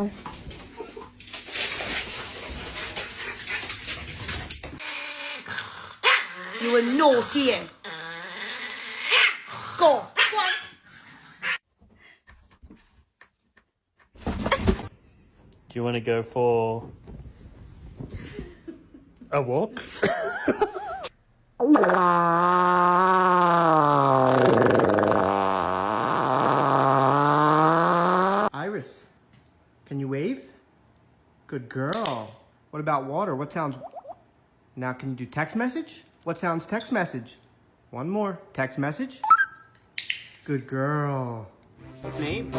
more. You were naughty. Eh? Go. Do you want to go for a walk? can you wave? Good girl. What about water? What sounds... Now, can you do text message? What sounds text message? One more. Text message. Good girl. Name?